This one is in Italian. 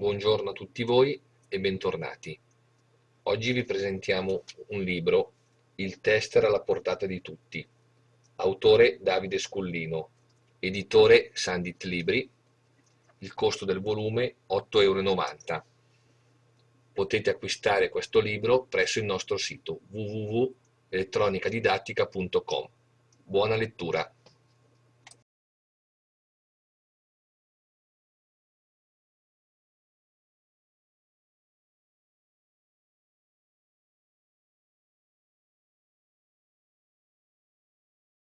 Buongiorno a tutti voi e bentornati. Oggi vi presentiamo un libro, Il tester alla portata di tutti, autore Davide Scullino, editore Sandit Libri, il costo del volume 8,90 euro. Potete acquistare questo libro presso il nostro sito www.elettronicadidattica.com. Buona lettura!